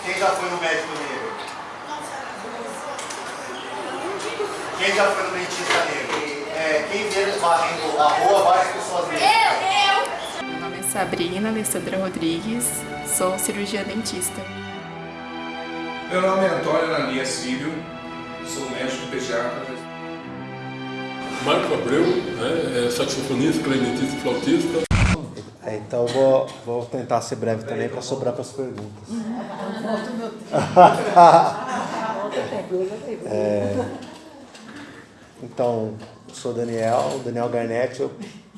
Quem já foi no médico negro? Quem já foi no dentista negro? É, quem vê eles varrendo a rua, várias pessoas negras. Meu nome é Sabrina Alessandra Rodrigues, sou cirurgia dentista. Meu nome é Antônio Ananias Filho, sou médico pediatra. Marco Abreu, né, é saxofonista, clarinetista e flautista. É, então vou, vou tentar ser breve também para sobrar para as perguntas. É, então, sou Daniel, Daniel Garnett, eu,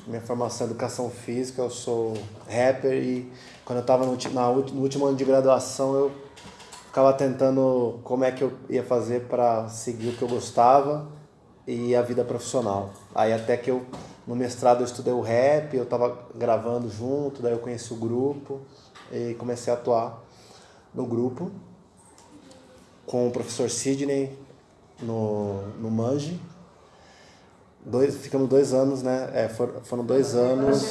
minha formação é educação física, eu sou rapper e quando eu estava no, no último ano de graduação eu ficava tentando como é que eu ia fazer para seguir o que eu gostava e a vida profissional. Aí até que eu, no mestrado eu estudei o rap, eu estava gravando junto, daí eu conheci o grupo e comecei a atuar no grupo com o professor Sidney no, no Mange. Dois, ficamos dois anos, né? É, foram, foram dois anos.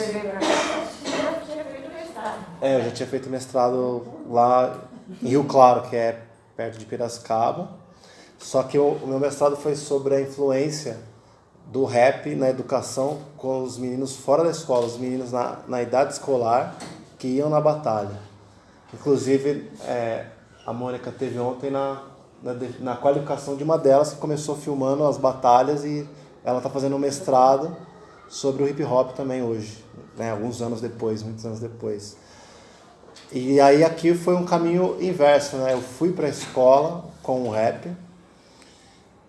É, eu já tinha feito mestrado lá em Rio Claro, que é perto de Piracicaba. Só que o, o meu mestrado foi sobre a influência do rap na educação com os meninos fora da escola, os meninos na, na idade escolar que iam na batalha. Inclusive, é, a Mônica teve ontem na, na, na qualificação de uma delas que começou filmando as batalhas e ela está fazendo um mestrado sobre o hip hop também hoje, né? alguns anos depois, muitos anos depois. E aí aqui foi um caminho inverso, né? Eu fui para a escola com o rap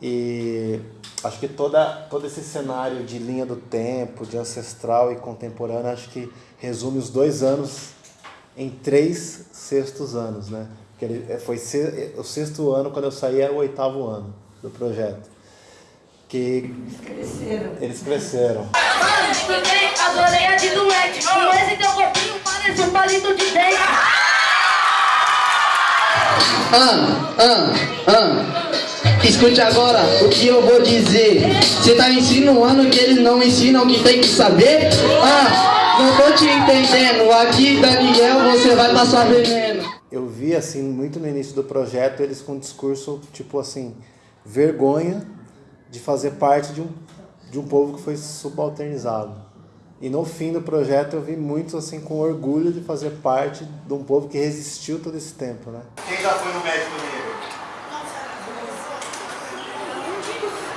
e acho que toda, todo esse cenário de linha do tempo, de ancestral e contemporâneo, acho que resume os dois anos em três sextos anos, né? Porque ele foi o sexto ano, quando eu saí era o oitavo ano do projeto. Que eles cresceram. Eles cresceram. Mano, estudei, adorei a de. Com esse teu corpinho parece um palito de dente. Ah, ah, ah. Escute agora o que eu vou dizer. Você tá insinuando que eles não ensinam o que tem que saber? Ah, não tô te entendendo. Aqui, Daniel, você vai passar veneno. Eu vi, assim, muito no início do projeto, eles com um discurso, tipo assim, vergonha de fazer parte de um, de um povo que foi subalternizado. E no fim do projeto eu vi muitos assim com orgulho de fazer parte de um povo que resistiu todo esse tempo, né? Quem já foi no médico negro?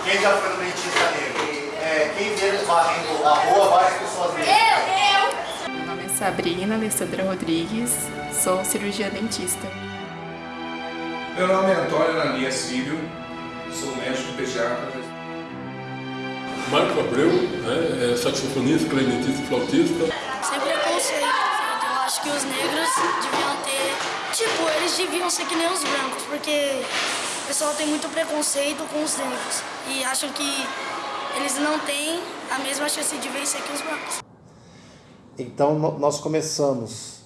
Quem já foi no dentista negro? É, quem vê eles varrendo a rua, várias pessoas negras. Eu, eu! Meu nome é Sabrina Alessandra Rodrigues, sou cirurgia dentista. Meu nome é Antônio Ananias Filho, sou médico pediatra. Marco Abreu, né, é saxofonista, clarinetista e flautista. Sem preconceito, eu acho que os negros deviam ter... Tipo, eles deviam ser que nem os brancos, porque pessoal tem muito preconceito com os negros. E acham que eles não têm a mesma chance de vencer que os brancos. Então, nós começamos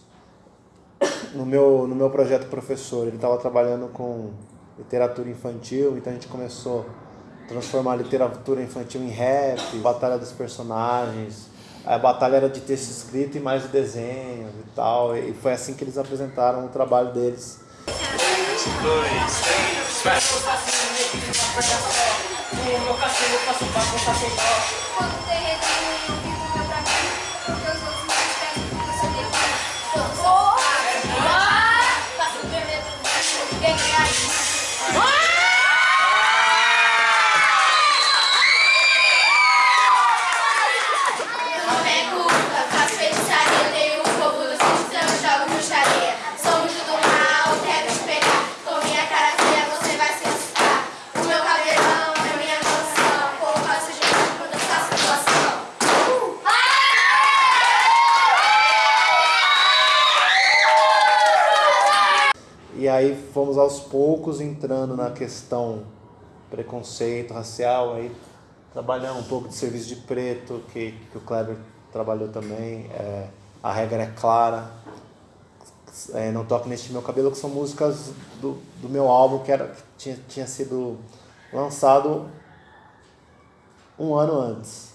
no meu, no meu projeto professor. Ele estava trabalhando com literatura infantil, então a gente começou transformar a literatura infantil em rap, batalha dos personagens. A batalha era de texto escrito e mais desenho e tal. E foi assim que eles apresentaram o trabalho deles. Smash. Smash. E aí fomos aos poucos entrando na questão preconceito racial, aí trabalhamos um pouco de serviço de preto, que, que o Kleber trabalhou também, é, a regra é clara, é, não toque neste meu cabelo, que são músicas do, do meu álbum que, era, que tinha, tinha sido lançado um ano antes.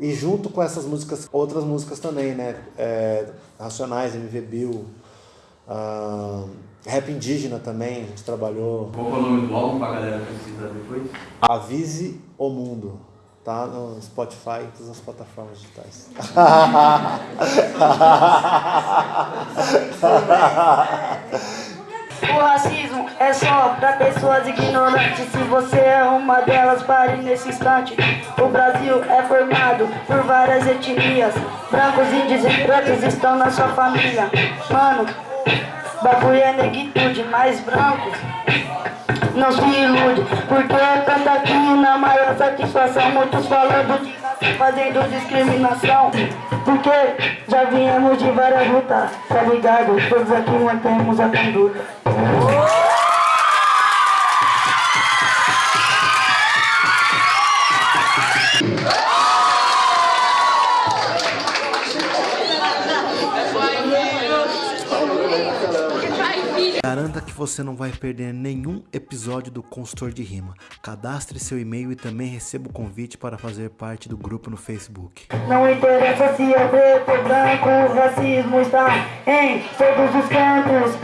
E junto com essas músicas, outras músicas também, né? É, Racionais, MV Bill, Uh, rap indígena também, a gente trabalhou. Qual é o nome do álbum pra galera pesquisar depois? Avise o Mundo. Tá no Spotify e todas as plataformas digitais. O racismo é só para pessoas ignorantes. Se você é uma delas, pare nesse instante. O Brasil é formado por várias etnias. Brancos, índios e pretos estão na sua família. Mano, bagulho é negritude, mais brancos. Não se ilude, porque canta aqui na maior satisfação. Muitos falando de fazendo discriminação. Porque já viemos de várias lutas, tá ligado? Todos aqui mantemos a conduta. Garanta que você não vai perder nenhum episódio do Consultor de Rima. Cadastre seu e-mail e também receba o convite para fazer parte do grupo no Facebook. Não interessa se é preto branco, o racismo está em todos os cantos.